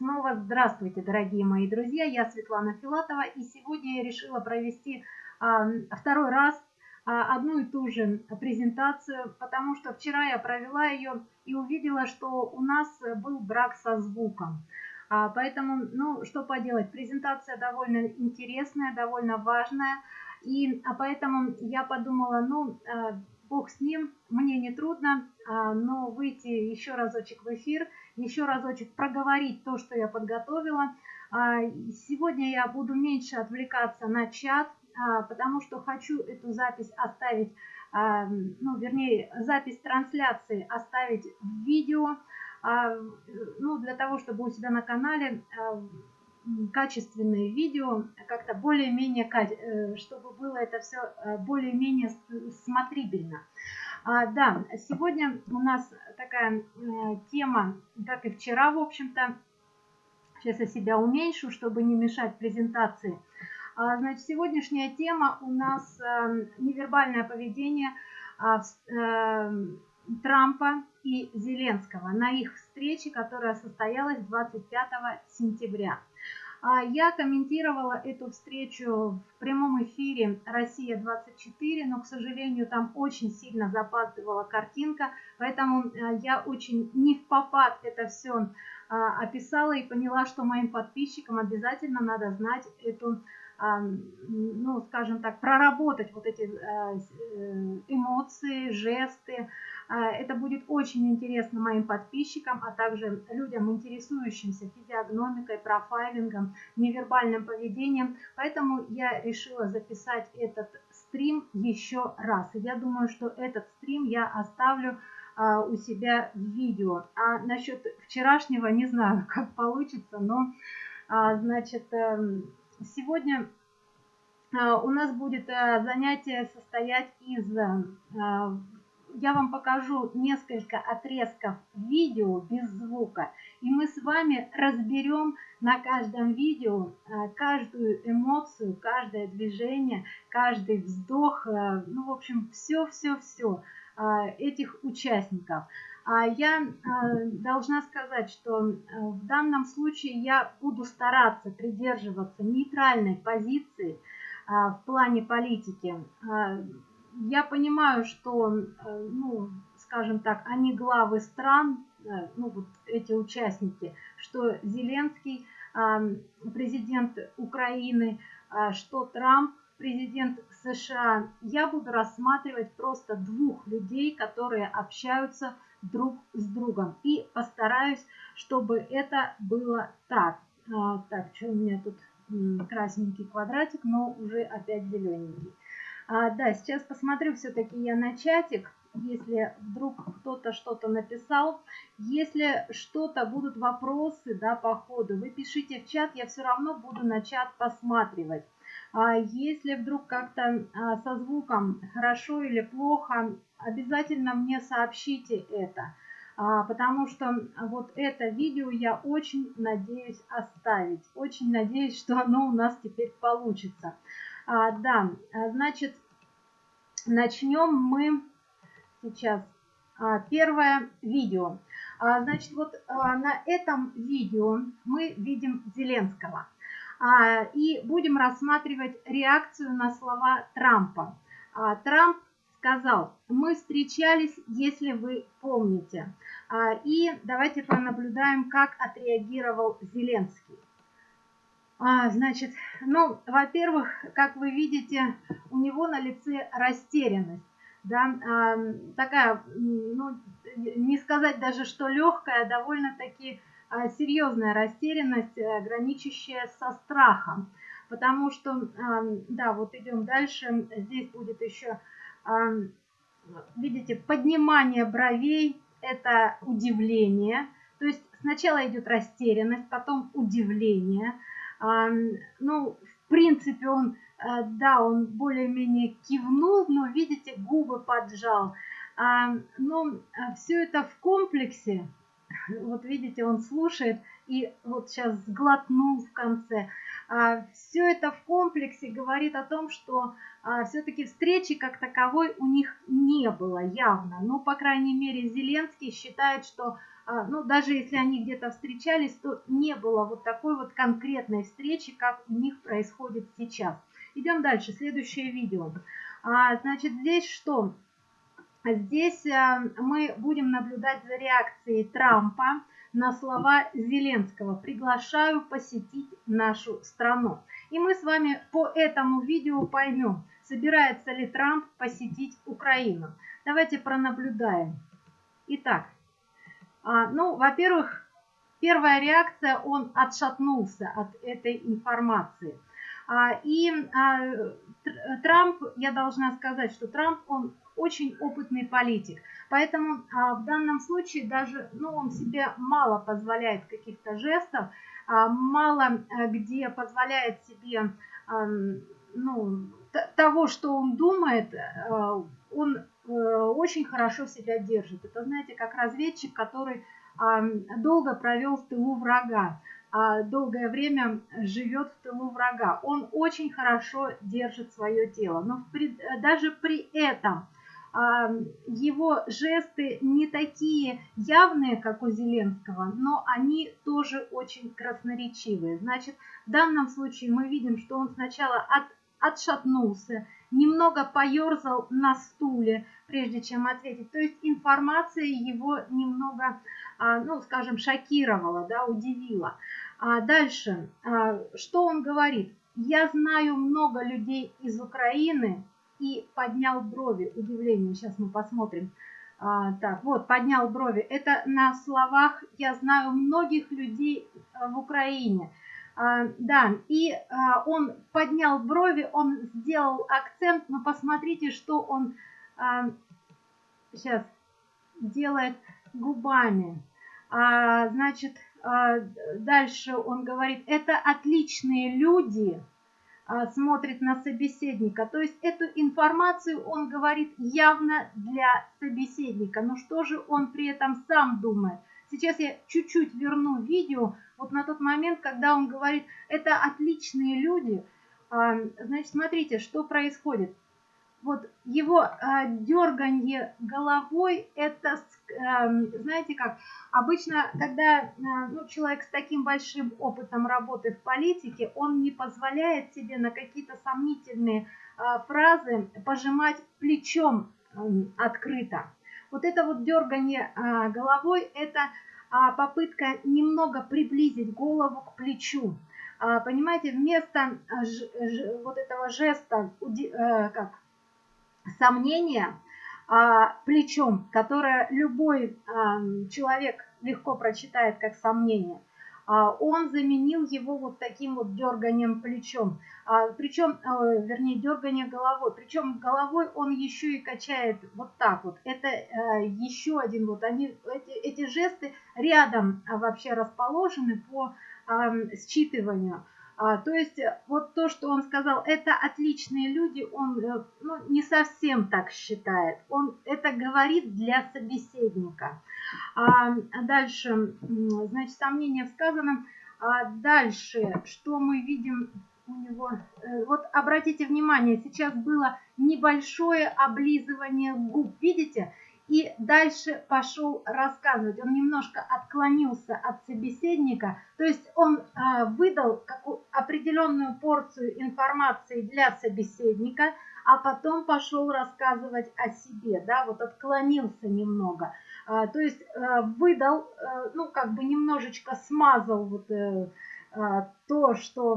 снова здравствуйте, дорогие мои друзья. Я Светлана Филатова, и сегодня я решила провести а, второй раз а, одну и ту же презентацию, потому что вчера я провела ее и увидела, что у нас был брак со звуком. А, поэтому, ну, что поделать, презентация довольно интересная, довольно важная, и поэтому я подумала, ну, бог с ним, мне не трудно, но выйти еще разочек в эфир, еще разочек проговорить то, что я подготовила. А, сегодня я буду меньше отвлекаться на чат, а, потому что хочу эту запись оставить, ну, вернее, запись трансляции оставить в видео, ну, для того, чтобы у себя на канале качественные видео, как-то более-менее, э, чтобы было это все э, более-менее смотрибельно. А, да, сегодня у нас такая э, тема, как и вчера, в общем-то. Сейчас я себя уменьшу, чтобы не мешать презентации. А, значит, сегодняшняя тема у нас невербальное поведение а, Трампа и Зеленского на их встрече, которая состоялась 25 сентября. А, я комментировала эту встречу в прямом эфире «Россия-24», но, к сожалению, там очень сильно запаздывала картинка, поэтому а, я очень не в попад это все а, описала и поняла, что моим подписчикам обязательно надо знать эту ну, скажем так, проработать вот эти э, эмоции, жесты, а, это будет очень интересно моим подписчикам, а также людям, интересующимся физиогномикой, профайлингом, невербальным поведением. Поэтому я решила записать этот стрим еще раз. И я думаю, что этот стрим я оставлю а, у себя в видео. А насчет вчерашнего не знаю, как получится, но а, значит, эм, сегодня у нас будет э, занятие состоять из э, я вам покажу несколько отрезков видео без звука, и мы с вами разберем на каждом видео э, каждую эмоцию, каждое движение, каждый вздох, э, ну, в общем, все-все-все э, этих участников. А я должна сказать, что в данном случае я буду стараться придерживаться нейтральной позиции в плане политики. Я понимаю, что, э, ну, скажем так, они главы стран, э, ну, вот эти участники, что Зеленский, президент Украины, а, что Трамп, президент США, я буду рассматривать просто двух людей, которые общаются друг с другом. И постараюсь, чтобы это было так. А, так, что у меня тут красненький квадратик, но уже опять зелененький. А, да, сейчас посмотрю все-таки я на чатик, если вдруг кто-то что-то написал. Если что-то будут вопросы, да, по ходу, вы пишите в чат, я все равно буду на чат посматривать. А если вдруг как-то а, со звуком хорошо или плохо, обязательно мне сообщите это. А, потому что вот это видео я очень надеюсь оставить. Очень надеюсь, что оно у нас теперь получится. Да, значит, начнем мы сейчас первое видео. Значит, вот на этом видео мы видим Зеленского. А, и будем рассматривать реакцию на слова Трампа. А, Трамп сказал, мы встречались, если вы помните. А, и давайте понаблюдаем, как отреагировал Зеленский. Значит, ну, во-первых, как вы видите, у него на лице растерянность. Да, такая, ну, не сказать даже, что легкая, довольно-таки серьезная растерянность, э, граничащая со страхом. Потому что, а, да, вот идем дальше, здесь будет еще, а, видите, поднимание бровей, это удивление. То есть сначала идет растерянность, потом удивление – ну, в принципе, он, э, да, он более-менее кивнул, но, видите, губы поджал. Но э, все это в комплексе, вот видите, он слушает и вот сейчас сглотнул в конце. А, все это в комплексе говорит о том, что а, все-таки встречи как таковой у них не было явно. Ну, по крайней мере, Зеленский считает, что а, ну, даже если они где-то встречались, то не было вот такой вот конкретной встречи, как у них происходит сейчас. Идем дальше, следующее видео. А, значит, здесь что? Здесь а, мы будем наблюдать за реакцией Трампа на слова Зеленского «приглашаю посетить нашу страну». И мы с вами по этому видео поймем, собирается ли Трамп посетить Украину. Давайте пронаблюдаем. Итак, а, ну, во-первых, первая реакция, он отшатнулся от этой информации. А, и а, Трамп, я должна сказать, что Трамп, он очень опытный политик. Поэтому в данном случае даже, ну, он себе мало позволяет каких-то жестов, мало э, где позволяет себе, ну, того, что он думает, э, он э, очень хорошо себя держит. Это, знаете, как разведчик, который долго провел в тылу врага, а долгое время живет в тылу врага. Он очень хорошо держит свое тело, но при, даже при этом его жесты не такие явные, как у Зеленского, но они тоже очень красноречивые. Значит, в данном случае мы видим, что он сначала от, отшатнулся, немного поерзал на стуле, прежде чем ответить. То есть информация его немного, а, ну, скажем, шокировала, да, удивила. А дальше, а, что он говорит? Я знаю много людей из Украины и поднял брови. Удивление, сейчас мы посмотрим. А, так, вот, поднял брови. Это на словах «я знаю многих людей в Украине». А, да, и а, он поднял брови, он сделал акцент, но посмотрите, что он а, сейчас делает губами. Значит, дальше он говорит, это отличные люди, смотрит на собеседника. То есть эту информацию он говорит явно для собеседника. Но что же он при этом сам думает? Сейчас я чуть-чуть верну видео, вот на тот момент, когда он говорит, это отличные люди. А, значит, смотрите, что происходит. Вот его а, дерганье головой, это, а, знаете как, обычно, когда ну, человек с таким большим опытом работы в политике, он не позволяет себе на какие-то сомнительные фразы пожимать плечом открыто. Вот это вот дергание головой, это а, попытка немного приблизить голову к плечу. А, понимаете, вместо ж, ж, вот этого жеста, э, как сомнения, плечом, которое любой человек легко прочитает как сомнение, он заменил его вот таким вот дерганием плечом. Причем, э, вернее, дергание головой. Причем головой он еще и качает вот так вот. Это э, еще один вот, они, эти, эти жесты рядом вообще расположены по считыванию. А, то есть вот то, что он сказал, это отличные люди, он э, ну, не совсем так считает. Он это говорит для собеседника. А, дальше, значит, сомнение в сказанном. А дальше, что мы видим у него? Э, вот обратите внимание, сейчас было небольшое облизывание губ. Видите? И дальше пошел рассказывать. Он немножко отклонился от собеседника, то есть он э, выдал определенную порцию информации для собеседника, а потом пошел рассказывать о себе, да, вот отклонился немного. Э, то есть э, выдал, ну, как бы немножечко смазал вот э, то, что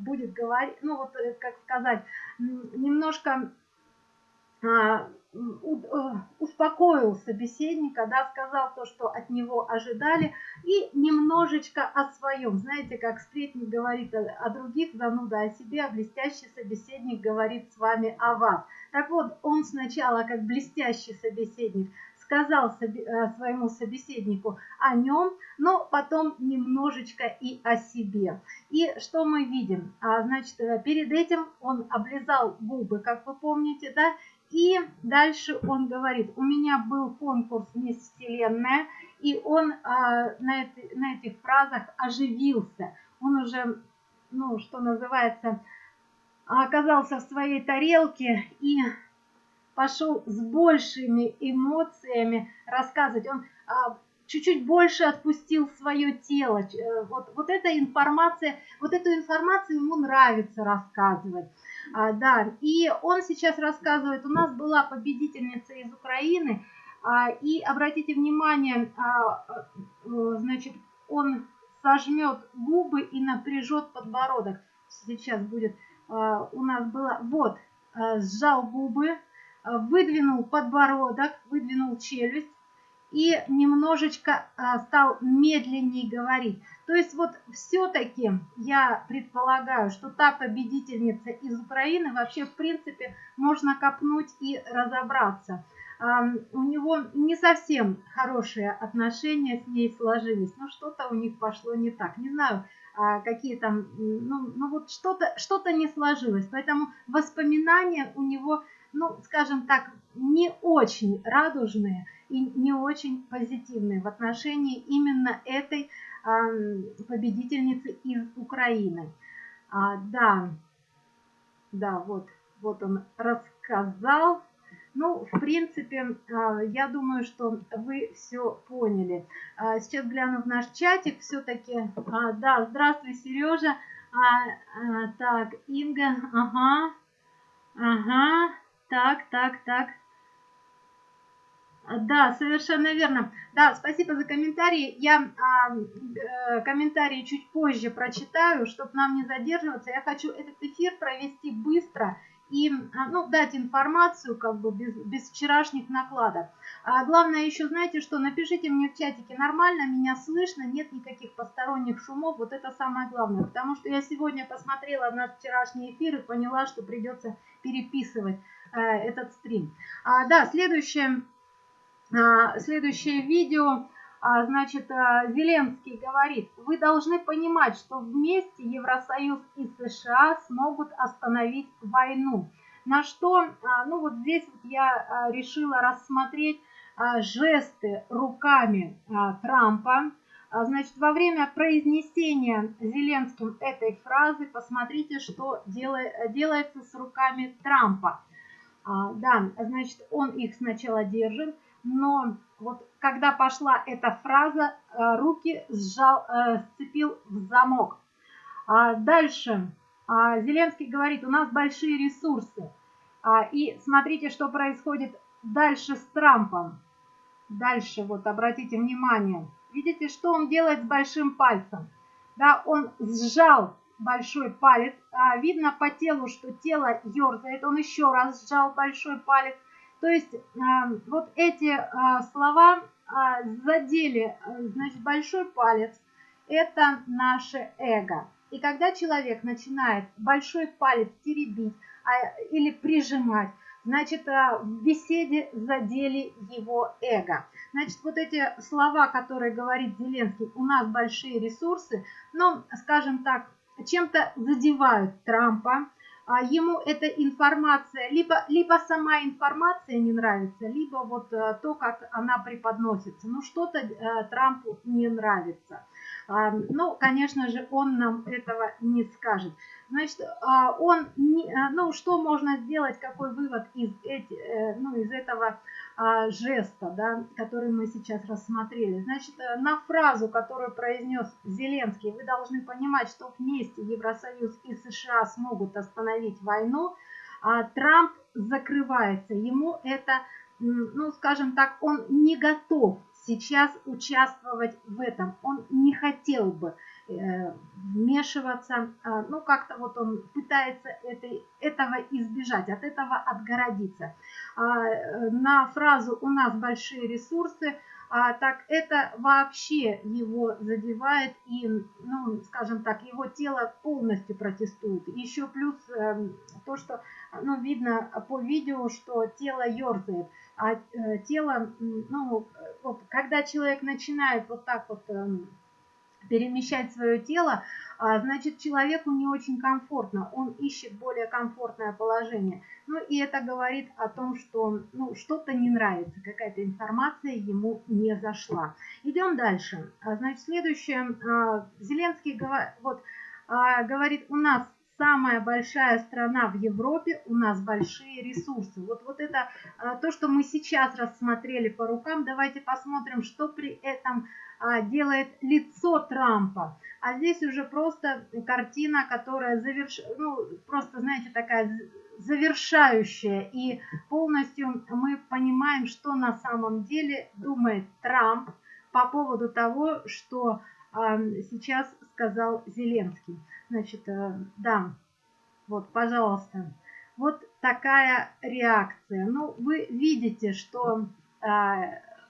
будет говорить, ну, вот, э, как сказать, немножко успокоил собеседника, да, сказал то, что от него ожидали, и немножечко о своем. Знаете, как сплетник говорит о, о других, зануда о себе, а блестящий собеседник говорит с вами о вас. Так вот, он сначала, как блестящий собеседник, сказал э, своему собеседнику о нем, но потом немножечко и о себе. И что мы видим? А, значит, э, перед этим он облизал губы, как вы помните, да, и дальше он говорит, у меня был конкурс «Мисс Вселенная», и он а, на, эти, на этих фразах оживился. Он уже, ну, что называется, оказался в своей тарелке и пошел с большими эмоциями рассказывать. Он а, чуть-чуть больше отпустил свое тело. Э, вот, вот эта информация, вот эту информацию ему нравится рассказывать. А, да, и он сейчас рассказывает, у нас была победительница из Украины, а, и обратите внимание, а, а, значит, он сожмет губы и напряжет подбородок. Сейчас будет, у нас было, вот, а, сжал губы, выдвинул подбородок, выдвинул челюсть, и немножечко а, стал медленнее говорить. То есть вот все-таки я предполагаю, что та победительница из Украины вообще в принципе можно копнуть и разобраться. У него не совсем хорошие отношения с ней сложились, но что-то у них пошло не так. Не знаю, а, какие там, ну, ну вот что-то что, -то, не сложилось. Поэтому воспоминания у него, ну, скажем так, не очень радужные и не очень позитивные в отношении именно этой победительницы из Украины. А, да, да, вот, вот он рассказал. Ну, в принципе, а, я думаю, что вы все поняли. А, сейчас гляну в наш чатик все-таки. А, да, здравствуй, Сережа. Так, Инга, ага, ага, так, так, так. Да, совершенно верно. Да, спасибо за комментарии. Я а, э, комментарии чуть позже прочитаю, чтобы нам не задерживаться. Я хочу этот эфир провести быстро и а, ну, дать информацию как бы без, без вчерашних накладок. А главное еще, знаете что, напишите мне в чатике, нормально меня слышно, нет никаких посторонних шумов, вот это самое главное. Потому что я сегодня посмотрела на вчерашний эфир и поняла, что придется переписывать э, этот стрим. А, да, следующее следующее видео, а, значит, а, Зеленский говорит, вы должны понимать, что вместе Евросоюз и США смогут остановить войну. На что, ну вот здесь я решила рассмотреть жесты руками Трампа. Значит, во время произнесения Зеленским этой фразы, посмотрите, что делается с руками Трампа. Да, значит, он их сначала держит, но вот когда пошла эта фраза, э, руки сжал, э, сцепил в замок. А дальше а, Зеленский говорит, у нас большие ресурсы. А, и смотрите, что происходит дальше с Трампом. Дальше, вот обратите внимание. Видите, что он делает с большим пальцем? Да, он сжал большой палец. Видно по телу, что тело ерзает. Он еще раз сжал большой палец. То есть а, вот эти а, слова а, задели, значит, большой палец. Это наше эго. И когда человек начинает большой палец теребить или прижимать, значит, в беседе задели его эго. Значит, вот эти слова, которые говорит Зеленский, у нас большие ресурсы, но, скажем так, чем-то задевают Трампа, а ему эта информация, либо, либо сама информация не нравится, либо вот э, то, как она преподносится. Ну, что-то э, Трампу не нравится. А, ну, конечно же, он нам этого не скажет. Значит, а, он, не, э, ну, что можно сделать, какой вывод из, эти, ну, из этого а, жеста, да, который мы сейчас рассмотрели. Значит, э, на фразу, которую произнес Зеленский, вы должны понимать, что вместе Евросоюз и США смогут остановить войну, а Трамп закрывается. Ему это, ну, скажем так, он не готов сейчас участвовать в этом. Он не хотел бы вмешиваться, э, ну как-то вот он пытается этой, этого избежать, от этого отгородиться. А, э, на фразу «у нас большие ресурсы», а, так это вообще его задевает и, ну, скажем так, его тело полностью протестует. Еще плюс э, то, что, ну, видно по видео, что тело ерзает, а э, тело, ну, вот, когда человек начинает вот так вот э, перемещать свое тело, а, значит, человеку не очень комфортно, он ищет более комфортное положение. Ну и это говорит о том, что ну, что-то не нравится, какая-то информация ему не зашла. Идем дальше. А, значит, следующее. А, Зеленский вот, говорит, у нас самая большая страна в Европе, у нас большие ресурсы. Вот, вот это то, что мы сейчас рассмотрели по рукам. Давайте посмотрим, что при этом делает лицо Трампа. А здесь уже просто картина, которая заверш... ну, просто, знаете, такая завершающая. И полностью мы понимаем, что на самом деле думает Трамп по поводу того, что э, сейчас сказал Зеленский. Значит, э, да, вот, пожалуйста. Вот такая реакция. Ну, вы видите, что э,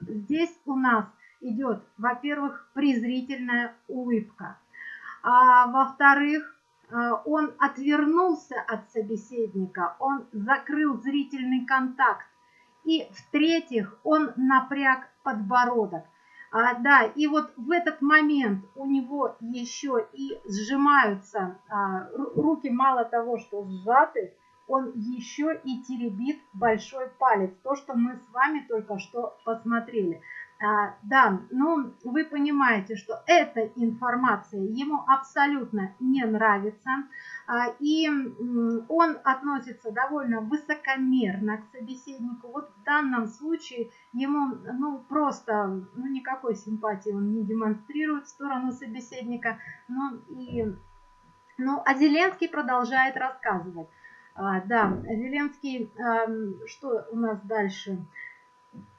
здесь у нас идет, во-первых, презрительная улыбка. А во-вторых, э, он отвернулся от собеседника, он закрыл зрительный контакт. И в-третьих, он напряг подбородок. А, да, и вот в этот момент у него еще и сжимаются а, руки, мало того, что сжаты, он еще и теребит большой палец. То, что мы с вами только что посмотрели. А, да, ну вы понимаете, что эта информация ему абсолютно не нравится, а, и он относится довольно высокомерно к собеседнику. Вот в данном случае ему ну просто ну, никакой симпатии он не демонстрирует в сторону собеседника. Ну и ну, а Зеленский продолжает рассказывать. А, да, Зеленский, а, что у нас дальше?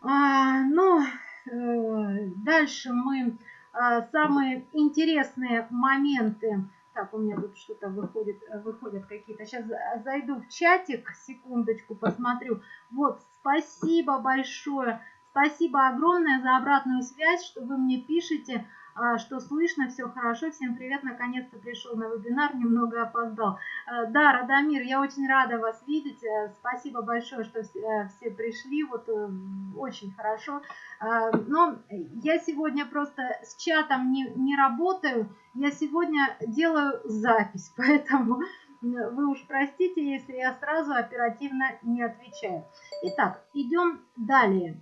А, ну, дальше мы а, самые интересные моменты. Так, у меня тут что-то выходит, выходят какие-то. Сейчас зайду в чатик, секундочку, посмотрю. Вот, спасибо большое. Спасибо огромное за обратную связь, что вы мне пишете. А, что слышно, все хорошо. Всем привет, наконец-то пришел на вебинар, немного опоздал. А, да, Радомир, я очень рада вас видеть. Э, спасибо большое, что все э, пришли, вот э, очень хорошо. А, но я сегодня просто с чатом не, не работаю, я сегодня делаю запись, поэтому вы уж простите, если я сразу оперативно не отвечаю. Итак, идем далее.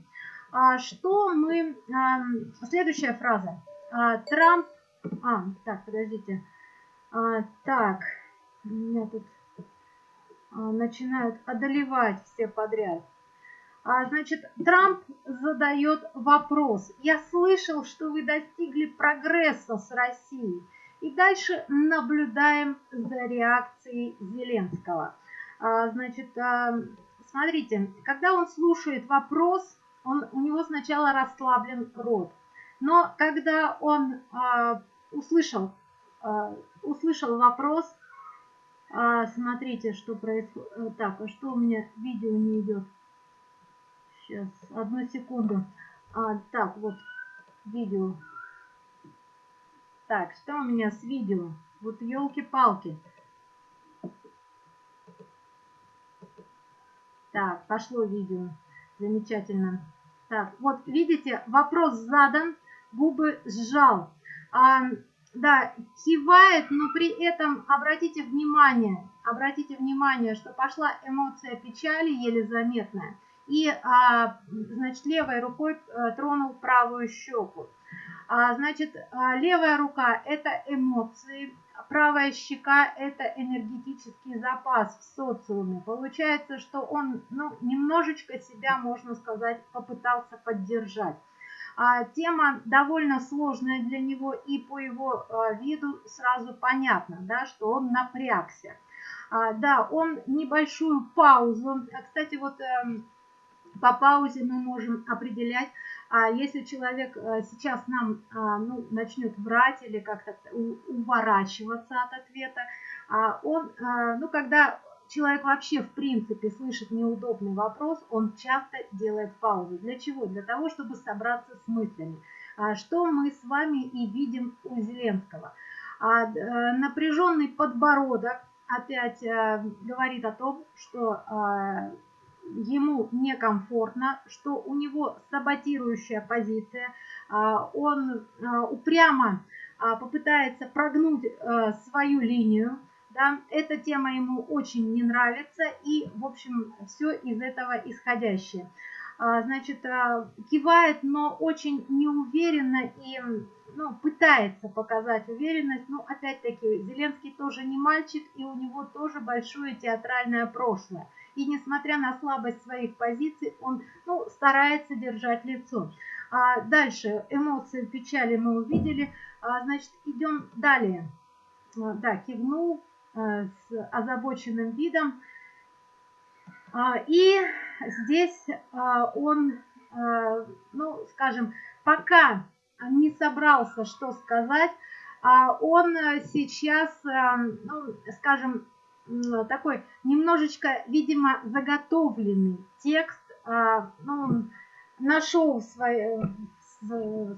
Что мы... Следующая фраза. А, Трамп... А, так, подождите. А, так, меня тут а, начинают одолевать все подряд. А, значит, Трамп задает вопрос. Я слышал, что вы достигли прогресса с Россией. И дальше наблюдаем за реакцией Зеленского. А, значит, а, смотрите, когда он слушает вопрос, он, у него сначала расслаблен рот. Но когда он а, услышал, а, услышал вопрос, а, смотрите, что происходит. Э, так, а что у меня видео не идет? Сейчас, одну секунду. А, так, вот видео. Так, что у меня с видео? Вот елки-палки. Так, пошло видео. Замечательно. Так, вот видите, вопрос задан губы сжал. А, да, кивает, но при этом обратите внимание, обратите внимание, что пошла эмоция печали, еле заметная, и, а, значит, левой рукой а, тронул правую щеку. А, значит, а, левая рука – это эмоции, правая щека – это энергетический запас в социуме. Получается, что он ну, немножечко себя, можно сказать, попытался поддержать. А, тема довольно сложная для него, и по его а, виду сразу понятно, да, что он напрягся. А, да, он небольшую паузу, кстати, вот эм, по паузе мы можем определять, если человек э, сейчас нам ну, начнет врать или как-то уворачиваться от ответа, он, э, ну, когда человек вообще в принципе слышит неудобный вопрос, он часто делает паузу. Для чего? Для того, чтобы собраться с мыслями. А что мы с вами и видим у Зеленского. А, э, напряженный подбородок опять э, говорит о том, что э, ему некомфортно, что у него саботирующая позиция, он упрямо попытается прогнуть свою линию, да, эта тема ему очень не нравится, и, в общем, все из этого исходящее. значит, кивает, но очень неуверенно и ну, пытается показать уверенность. Но опять-таки Зеленский тоже не мальчик, и у него тоже большое театральное прошлое. И несмотря на слабость своих позиций, он ну, старается держать лицо. А дальше эмоции печали мы увидели. А, значит, идем далее. А, да, кивнул а, с озабоченным видом. А, и здесь а, он, а, ну, скажем, пока не собрался что сказать, он сейчас, ну, скажем, такой немножечко, видимо, заготовленный текст, ну, нашел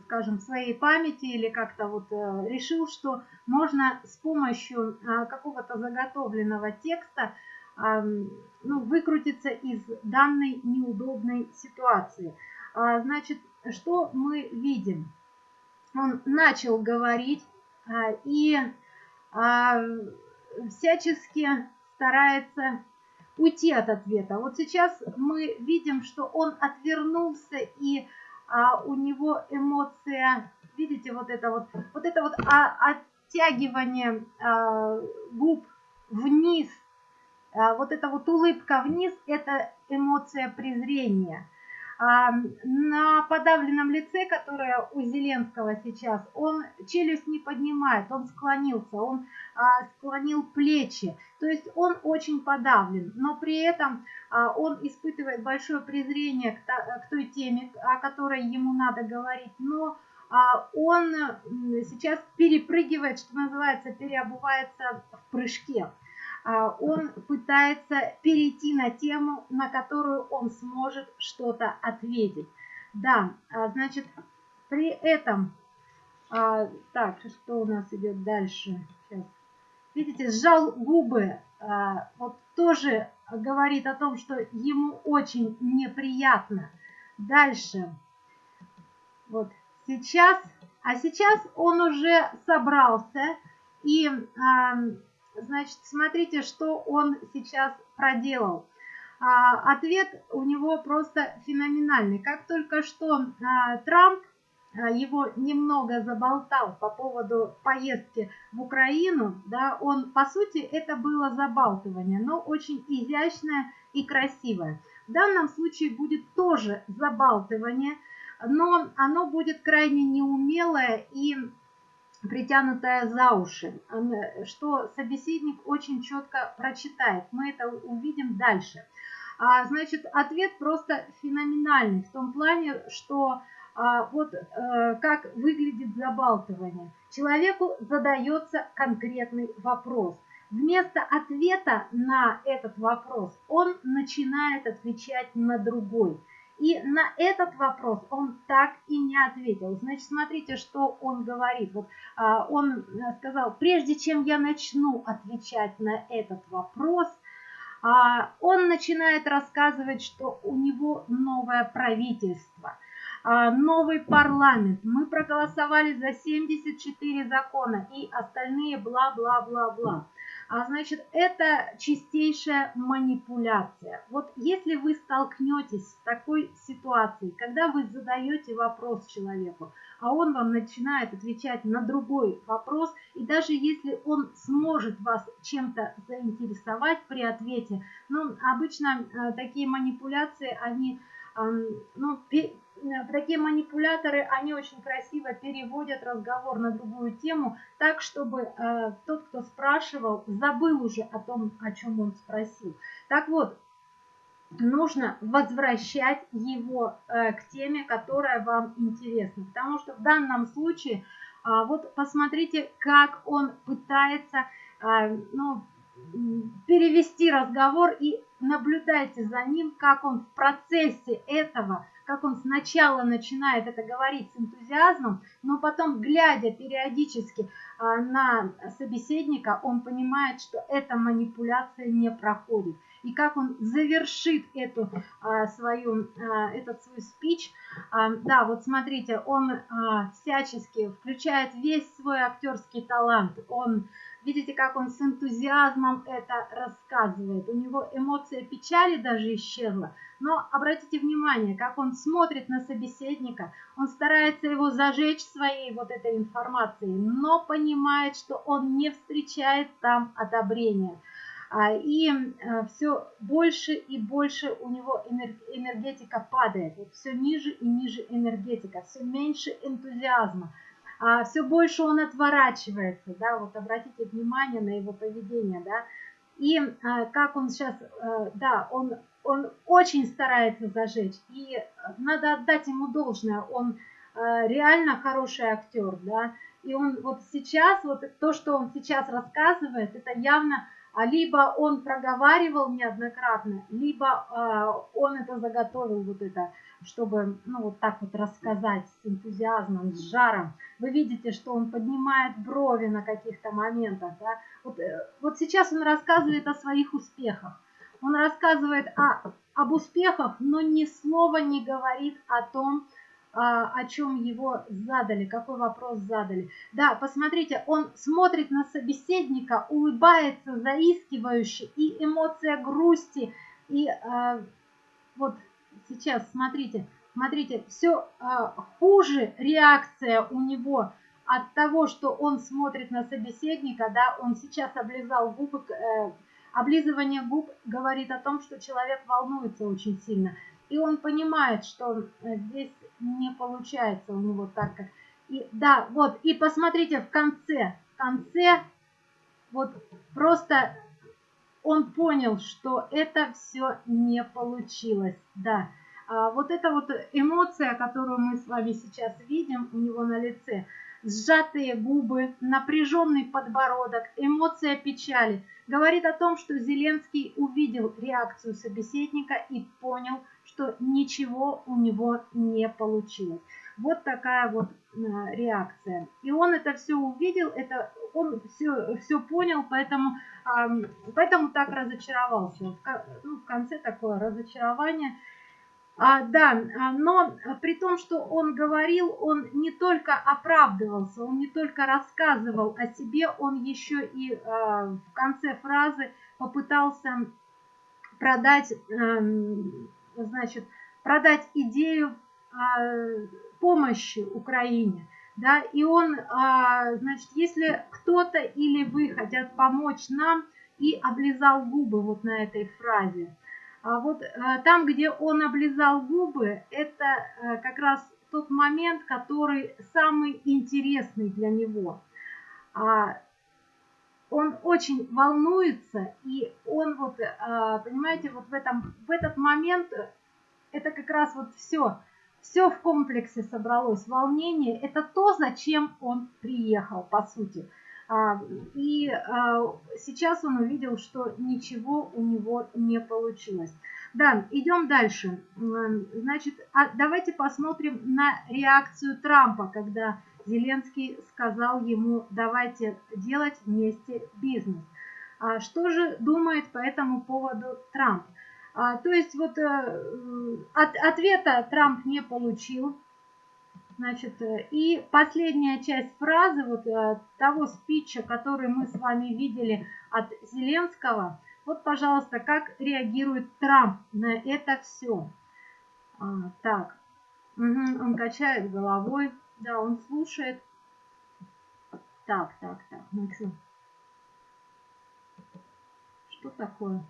скажем, своей памяти или как-то вот э, решил, что можно с помощью какого-то заготовленного текста ну, выкрутиться из данной неудобной ситуации. А, значит, что мы видим? Он начал говорить а, и а, всячески старается уйти от ответа. Вот сейчас мы видим, что он отвернулся и у него эмоция, видите, вот это вот, вот это вот оттягивание губ вниз а, вот эта вот улыбка вниз – это эмоция презрения. А, на подавленном лице, которое у Зеленского сейчас, он челюсть не поднимает, он склонился, он а, склонил плечи. То есть он очень подавлен, но при этом он испытывает большое презрение к той теме, о которой ему надо говорить, но он сейчас перепрыгивает, что называется, переобувается в прыжке. А, он пытается перейти на тему, на которую он сможет что-то ответить. Да, а, значит, при этом, а, так, что у нас идет дальше? Сейчас. Видите, сжал губы, вот тоже говорит о том, что ему очень неприятно. Дальше, вот сейчас, а сейчас он уже собрался и Значит, смотрите, что он сейчас проделал. А, ответ у него просто феноменальный. Как только что а, Трамп а, его немного заболтал по поводу поездки в Украину, да, он, по сути, это было забалтывание, но очень изящное и красивое. В данном случае будет тоже забалтывание, но оно будет крайне неумелое и притянутая за уши, что собеседник очень четко прочитает. Мы это увидим дальше. А, значит, ответ просто феноменальный в том плане, что а, вот а, как выглядит забалтывание. Человеку задается конкретный вопрос. Вместо ответа на этот вопрос он начинает отвечать на другой. И на этот вопрос он так и не ответил. Значит, смотрите, что он говорит. Вот, а, он э, сказал, прежде чем я начну отвечать на этот вопрос, а, он начинает рассказывать, что у него новое правительство, а, новый парламент. Мы проголосовали за 74 закона и остальные бла-бла-бла-бла. А значит, это чистейшая манипуляция. Вот если вы столкнетесь с такой ситуацией, когда вы задаете вопрос человеку, а он вам начинает отвечать на другой вопрос, и даже если он сможет вас чем-то заинтересовать при ответе, ну, обычно э, такие манипуляции, они ну, такие манипуляторы, они очень красиво переводят разговор на другую тему, так, чтобы э, тот, кто спрашивал, забыл уже о том, о чем он спросил. Так вот, нужно возвращать его э, к теме, которая вам интересна. Потому что в данном случае, э, вот посмотрите, как он пытается э, ну, перевести разговор и наблюдайте за ним, как он в процессе этого, как он сначала начинает это говорить с энтузиазмом, но потом, глядя периодически а, на собеседника, он понимает, что эта манипуляция не проходит. И как он завершит эту, а, свою, а, этот свой спич. Да, вот смотрите, он всячески включает весь свой актерский талант. Он Видите, как он с энтузиазмом это рассказывает. У него эмоция печали даже исчезла. Но обратите внимание, как он смотрит на собеседника. Он старается его зажечь своей вот этой информацией, но понимает, что он не встречает там одобрения. А, и э, все больше и больше у него энергетика падает. Все ниже и ниже энергетика, все меньше энтузиазма а, все больше он отворачивается, да, вот обратите внимание на его поведение, да, и а, как он сейчас, а, да, он, он очень старается зажечь, и надо отдать ему должное, он а, реально хороший актер, да, и он вот сейчас, вот то, что он сейчас рассказывает, это явно а либо он проговаривал неоднократно, либо э, он это заготовил вот это, чтобы ну вот так вот рассказать с энтузиазмом, с жаром. Вы видите, что он поднимает брови на каких-то моментах. Да? Вот, э, вот сейчас он рассказывает о своих успехах. Он рассказывает о, об успехах, но ни слова не говорит о том, а, о чем его задали, какой вопрос задали. Да, посмотрите, он смотрит на собеседника, улыбается заискивающе, и эмоция грусти, и а, вот сейчас, смотрите, смотрите, все а, хуже реакция у него от того, что он смотрит на собеседника, да, он сейчас облизал губы, э, облизывание губ говорит о том, что человек волнуется очень сильно и он понимает, что э, здесь не получается у него так, как... И, да, вот, и посмотрите в конце, в конце, вот просто он понял, что это все не получилось, да. А вот эта вот эмоция, которую мы с вами сейчас видим у него на лице, сжатые губы, напряженный подбородок, эмоция печали, говорит о том, что Зеленский увидел реакцию собеседника и понял, что ничего у него не получилось. Вот такая вот э, реакция. И он это все увидел, это он все, все понял, поэтому, поэтому так разочаровался. Ну, в конце такое разочарование. А, да, а, но при том, что он говорил, он не только оправдывался, он не только рассказывал о себе, он еще и а, в конце фразы попытался продать эм, значит, продать идею а, помощи Украине. Да, и он, а, значит, если кто-то или вы хотят помочь нам, и облизал губы вот на этой фразе. А вот а, там, где он облизал губы, это а, как раз тот момент, который самый интересный для него. А, он очень волнуется, и он вот, а, понимаете, вот в, этом, в этот момент это как раз вот все, все в комплексе собралось. Волнение – это то, зачем он приехал, по сути. А, и а, сейчас он увидел, что ничего у него не получилось. Да, идем дальше. Значит, давайте посмотрим на реакцию Трампа, когда Зеленский сказал ему, давайте делать вместе бизнес. А что же думает по этому поводу Трамп? А, то есть вот э, от, ответа Трамп не получил. Значит, э, и последняя часть фразы вот э, того спича, который мы с вами видели от Зеленского. Вот, пожалуйста, как реагирует Трамп на это все. А, так, угу, он качает головой. Да, он слушает. Так, так, так, ну что? Что такое?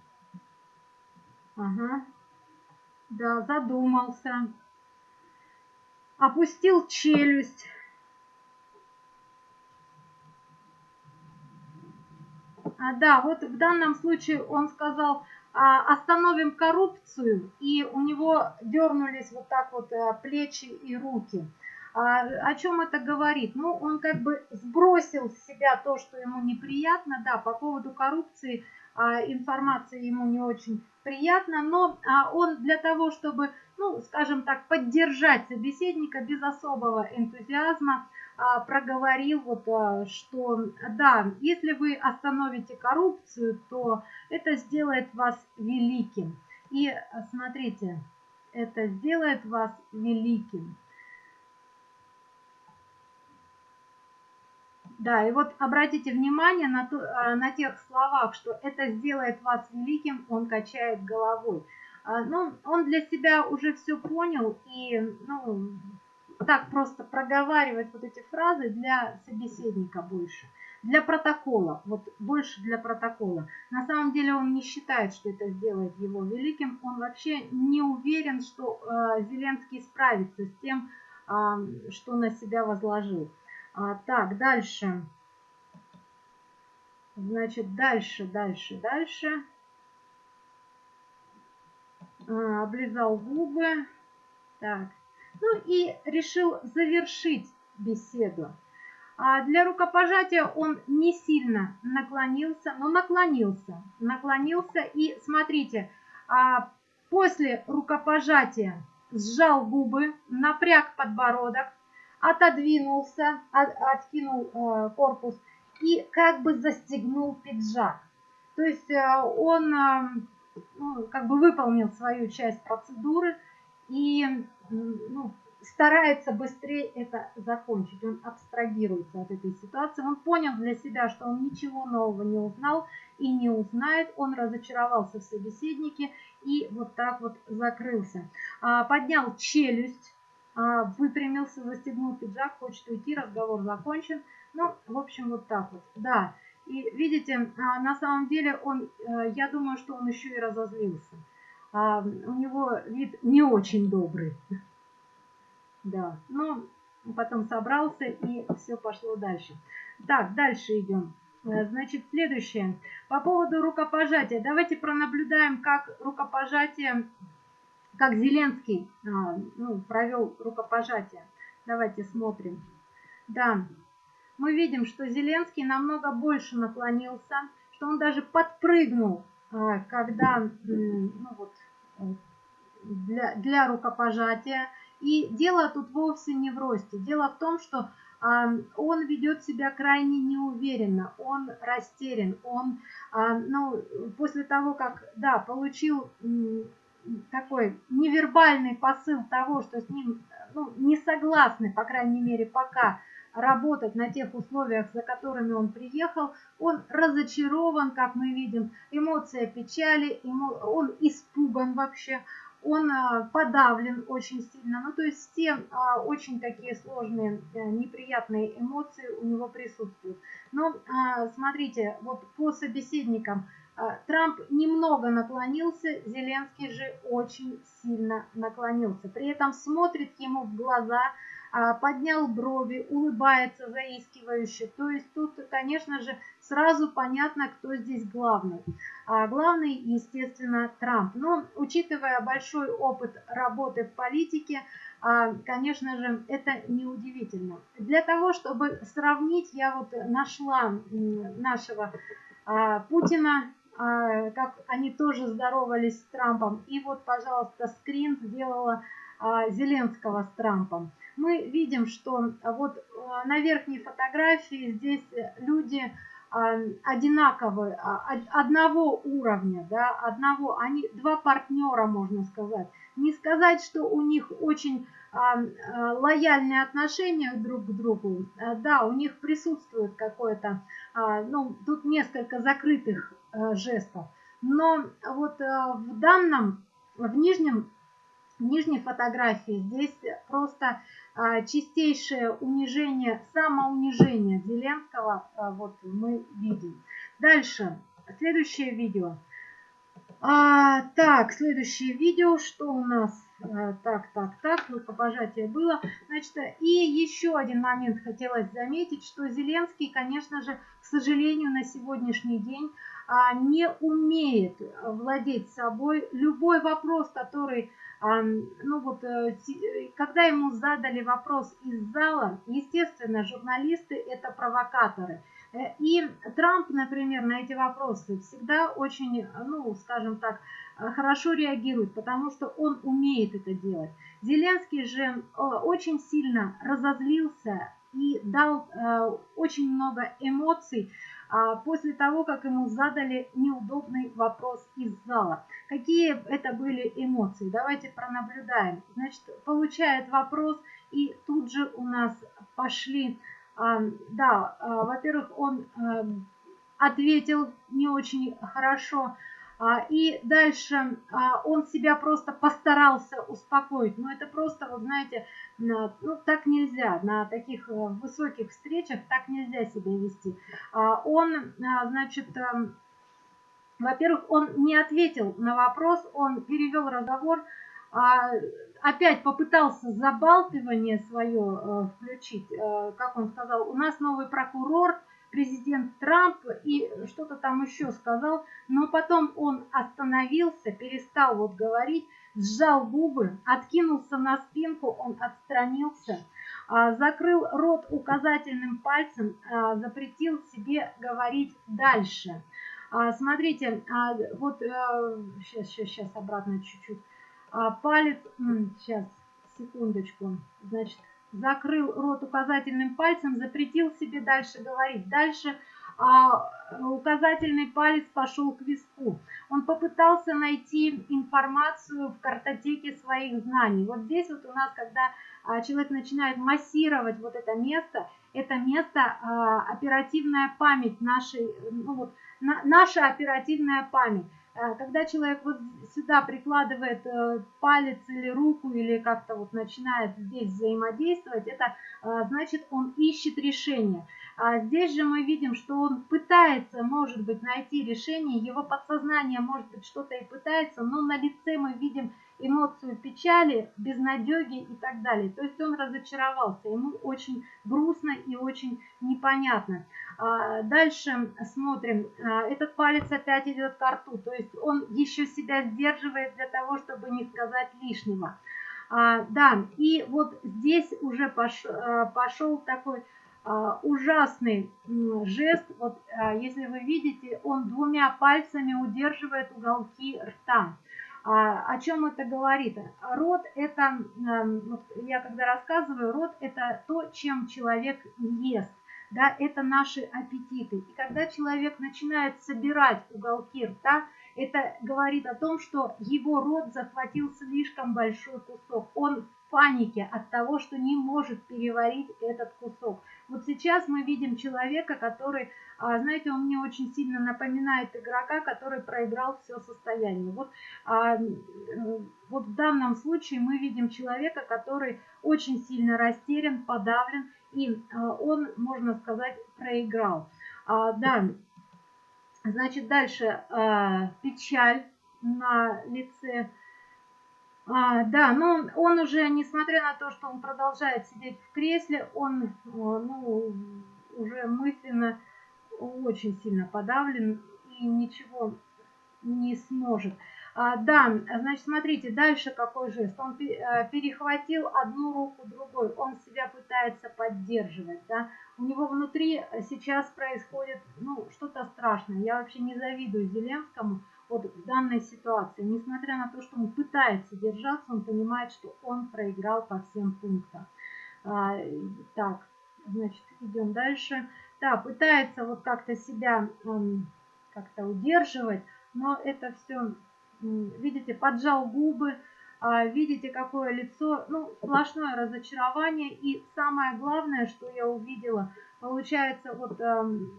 Ага. Да, задумался. Опустил челюсть. А, да, вот в данном случае он сказал, а, остановим коррупцию, и у него дернулись вот так вот а, плечи и руки. А, о чем это говорит? Ну, он как бы сбросил с себя то, что ему неприятно, да, по поводу коррупции а, информация ему не очень приятна, но а, он для того, чтобы, ну, скажем так, поддержать собеседника без особого энтузиазма, а, проговорил вот, а, что да, если вы остановите коррупцию, то это сделает вас великим. И смотрите, это сделает вас великим. Да, и вот обратите внимание на, то, а, на тех словах, что это сделает вас великим, он качает головой. А, ну, он для себя уже все понял и, ну, так просто проговаривать вот эти фразы для собеседника больше. Для протокола, вот больше для протокола. На самом деле он не считает, что это сделает его великим. Он вообще не уверен, что э, Зеленский справится с тем, э, что на себя возложил. А, так, дальше. Значит, дальше, дальше, дальше. А, облизал губы. Так. Ну и решил завершить беседу. А для рукопожатия он не сильно наклонился, но наклонился. Наклонился и смотрите, а после рукопожатия сжал губы, напряг подбородок, отодвинулся, от, откинул э, корпус и как бы застегнул пиджак. То есть э, он э, ну, как бы выполнил свою часть процедуры и ну, старается быстрее это закончить. Он абстрагируется от этой ситуации. Он понял для себя, что он ничего нового не узнал и не узнает. Он разочаровался в собеседнике и вот так вот закрылся. А, поднял челюсть, выпрямился, застегнул пиджак, хочет уйти, разговор закончен. Ну, в общем, вот так вот. Да, и видите, а, на самом деле он, э, я думаю, что он еще и разозлился. У него вид не очень добрый. Да, но потом собрался и все пошло дальше. Так, дальше идем. Э, значит, следующее. По поводу рукопожатия. Давайте пронаблюдаем, как рукопожатие, как Зеленский а, ну, провел рукопожатие. Давайте смотрим. Да, мы видим, что Зеленский намного больше наклонился, что он даже подпрыгнул, а, когда ну, вот, для, для рукопожатия. И дело тут вовсе не в росте. Дело в том, что а, он ведет себя крайне неуверенно, он растерян, он, ну, после того, как, да, получил такой невербальный посыл того, что с ним ну, не согласны, по крайней мере, пока работать на тех условиях, за которыми он приехал, он разочарован, как мы видим, эмоция печали, ему, он испуган вообще, он а, подавлен очень сильно. Ну, то есть все а, очень такие сложные, э, неприятные эмоции у него присутствуют. Но а, смотрите, вот по собеседникам Трамп немного наклонился, Зеленский же очень сильно наклонился. При этом смотрит ему в глаза, а, поднял брови, улыбается заискивающе. То есть тут, конечно же, сразу понятно, кто здесь главный. А главный, естественно, Трамп. Но учитывая большой опыт работы в политике, а, конечно же, это неудивительно. Для того, чтобы сравнить, я вот нашла нашего а, Путина, как они тоже здоровались с Трампом. И вот, пожалуйста, скрин сделала Зеленского с Трампом мы видим, что а, вот а, на верхней фотографии здесь люди а, одинаковые, одного уровня, да, одного, они два партнера, можно сказать. Не сказать, что у них очень лояльные отношения друг к другу, да, у них присутствует какое-то, ну, тут несколько закрытых жестов, но вот в данном, в нижнем нижней фотографии здесь просто а, чистейшее унижение, самоунижение Зеленского вот мы видим. Дальше, следующее видео. А, так, следующее видео, что у нас? Так, так, так, рукопожатие было. Значит, и еще один момент хотелось заметить, что Зеленский, конечно же, к сожалению, на сегодняшний день не умеет владеть собой. Любой вопрос, который ну вот, э, когда ему задали вопрос из зала, естественно, журналисты это провокаторы. Э, и Трамп, например, на эти вопросы всегда очень, ну, скажем так, э, хорошо реагирует, потому что он умеет это делать. Зеленский же очень сильно разозлился и дал очень много эмоций а, после того, как ему задали неудобный вопрос из зала. Какие это были эмоции? Давайте пронаблюдаем. Значит, получает вопрос, и тут же у нас пошли Да, во-первых, он ответил не очень хорошо. А, и дальше а, он себя просто постарался успокоить. Но это просто, вот знаете, ну так нельзя. На таких э, высоких встречах так нельзя себя вести. А, он, значит, эм, во-первых, он не ответил на вопрос, он перевел разговор, опять попытался забалтывание свое э, включить, э, как он сказал, у нас новый прокурор, президент Трамп и что-то там еще сказал, но потом он остановился, перестал вот говорить, сжал губы, откинулся на спинку, он отстранился, а, закрыл рот указательным пальцем, запретил себе говорить дальше. А, смотрите, а, вот сейчас, сейчас, сейчас обратно чуть-чуть. Палец, сейчас, секундочку, значит, закрыл рот указательным пальцем, запретил себе дальше говорить. Дальше а, указательный палец пошел к виску. Он попытался найти информацию в картотеке своих знаний. Вот здесь вот у нас, когда а, человек начинает массировать вот это место, это место а, оперативная память нашей, ну вот, на, наша оперативная память. Э, когда человек вот сюда прикладывает э, палец или руку, или как-то вот начинает здесь взаимодействовать, это э, значит он ищет решение. А здесь же мы видим, что он пытается, может быть, найти решение, его подсознание, может быть, что-то и пытается, но на лице мы видим эмоцию печали, безнадеги и так далее. То есть он разочаровался, ему очень грустно и очень непонятно. А, дальше смотрим, а, этот палец опять идет к рту, то есть он еще себя сдерживает для того, чтобы не сказать лишнего. А, да, и вот здесь уже пошел, пошел такой ужасный жест. Вот если вы видите, он двумя пальцами удерживает уголки рта. А, о чем это говорит? Род это, эм, я когда рассказываю, род это то, чем человек ест. Да, это наши аппетиты. И когда человек начинает собирать уголки рта, это говорит о том, что его рот захватил слишком большой кусок. Он панике от того, что не может переварить этот кусок. Вот сейчас мы видим человека, который, а, знаете, он мне очень сильно напоминает игрока, который проиграл все состояние. Вот, а, вот в данном случае мы видим человека, который очень сильно растерян, подавлен, и а, он, можно сказать, проиграл. Да, значит, дальше печаль на лице а, да, но он уже, несмотря на то, что он продолжает сидеть в кресле, он ну, уже мысленно очень сильно подавлен и ничего не сможет. А, да, значит, смотрите, дальше какой жест. Он э, перехватил одну руку другой, он себя пытается поддерживать. Да? У него внутри сейчас происходит ну, что-то страшное. Я вообще не завидую Зеленскому вот в данной ситуации. Несмотря на то, что он пытается держаться, он понимает, что он проиграл по всем пунктам. А, так, значит, идем дальше. Да, пытается вот как-то себя как-то удерживать, но это все, видите, поджал губы, а, видите, какое лицо, ну, сплошное разочарование. И самое главное, что я увидела, получается, вот,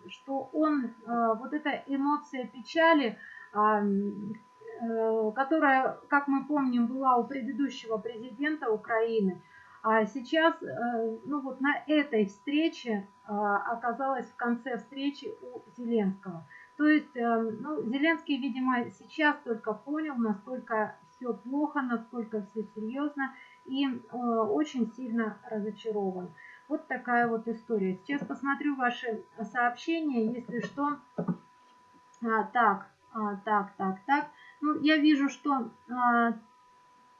что он, а, вот эта эмоция печали, Э, которая, как мы помним, была у предыдущего президента Украины, а сейчас, э, ну вот на этой встрече а, оказалась в конце встречи у Зеленского. То есть, э, ну, Зеленский, видимо, сейчас только понял, насколько все плохо, насколько все серьезно и очень сильно разочарован. Вот такая вот история. Сейчас посмотрю ваши сообщения, если что. А, так, а, так, так, так. Ну, я вижу, что... А,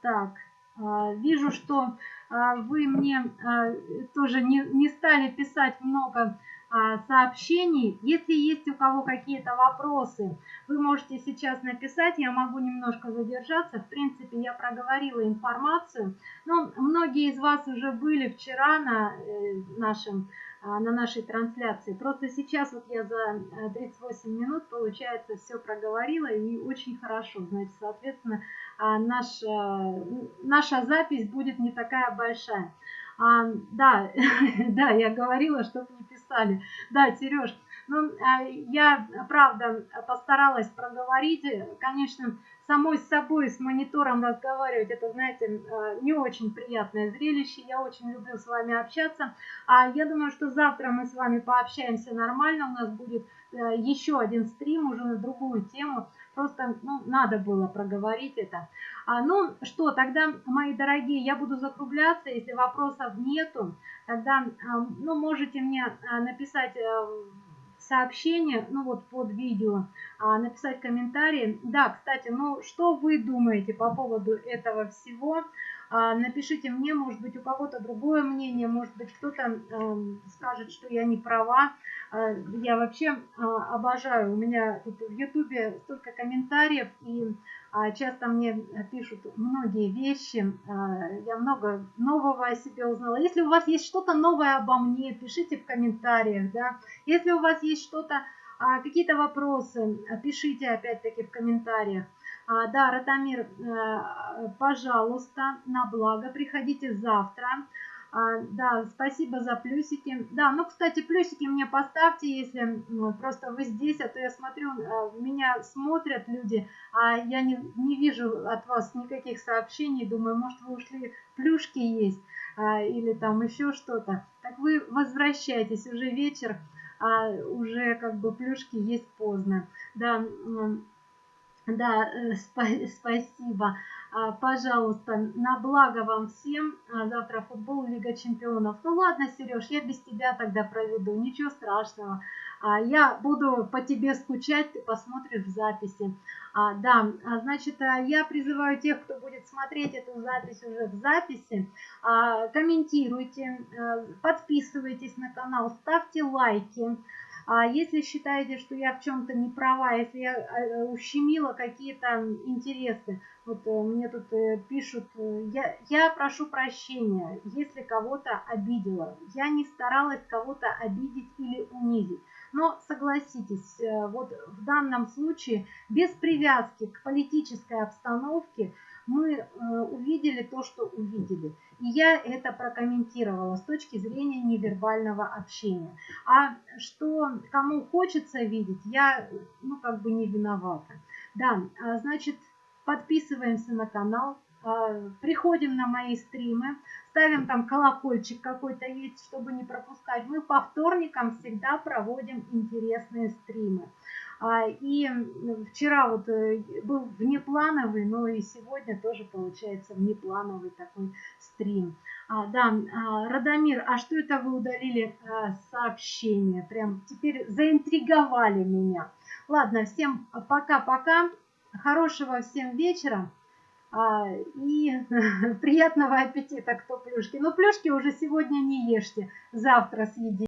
так, а, вижу, что а, вы мне а, тоже не, не стали писать много а, сообщений. Если есть у кого какие-то вопросы, вы можете сейчас написать, я могу немножко задержаться. В принципе, я проговорила информацию. Но многие из вас уже были вчера на э, нашем на нашей трансляции. Просто сейчас вот я за 38 э, минут, получается, все проговорила и очень хорошо. Значит, соответственно, а, наша, наша запись будет не такая большая. А, да, да, я говорила, чтобы не писали. Да, Сереж, ну, а, я, правда, постаралась проговорить. Конечно, самой с собой, с монитором разговаривать, это, знаете, а, не очень приятное зрелище. Я очень люблю с вами общаться. А я думаю, что завтра мы с вами пообщаемся нормально. У нас будет э, еще один стрим уже на другую тему. Просто ну, надо было проговорить это. А, ну что, тогда, мои дорогие, я буду закругляться. Если вопросов нету, тогда а, ну, можете мне а, написать э, сообщение, ну вот под видео, а, написать комментарии. Да, кстати, ну что вы думаете по поводу этого всего? А, напишите мне, может быть, у кого-то другое мнение, может быть, кто-то э, скажет, что я не права. Э, я вообще э, обожаю, у меня тут в Ютубе столько комментариев, и часто мне пишут многие вещи, э, я много нового о себе узнала. Если у вас есть что-то новое обо мне, пишите в комментариях, да. Если у вас есть что-то, э, какие-то вопросы, пишите опять-таки в комментариях. А, да, Ратамир, э, пожалуйста, на благо, приходите завтра. А, да, спасибо за плюсики. Да, ну, кстати, плюсики мне поставьте, если ну, просто вы здесь, а то я смотрю, э, меня смотрят люди, а я не, не вижу от вас никаких сообщений, думаю, может, вы ушли, плюшки есть а, или там еще что-то. Так вы возвращайтесь, уже вечер, а уже как бы плюшки есть поздно. Да, да, э, спасибо. А, пожалуйста, на благо вам всем. А, завтра футбол, Лига чемпионов. Ну ладно, Сереж, я без тебя тогда проведу. Ничего страшного. А, я буду по тебе скучать, ты посмотришь в записи. Да, значит, я призываю тех, кто будет смотреть эту запись уже в записи, комментируйте, подписывайтесь на канал, ставьте лайки. А если считаете, что я в чем-то не права, если я э, ущемила какие-то интересы, вот э, мне тут э, пишут, я, я прошу прощения, если кого-то обидела. Я не старалась кого-то обидеть или унизить. Но согласитесь, вот в данном случае без привязки к политической обстановке мы э, увидели то, что увидели. И я это прокомментировала с точки зрения невербального общения. А что кому хочется видеть, я ну как бы не виновата. Да, а, значит, подписываемся на канал, а, приходим на мои стримы, ставим там колокольчик какой-то есть, чтобы не пропускать. Мы по вторникам всегда проводим интересные стримы. А, и вчера вот э, был внеплановый, но и сегодня тоже получается внеплановый такой стрим. А, да, а, Радомир, а что это вы удалили а, сообщение? Прям теперь заинтриговали меня. Ладно, всем пока-пока. Хорошего всем вечера. И приятного аппетита, кто плюшки. Но плюшки уже сегодня не ешьте, завтра съедите.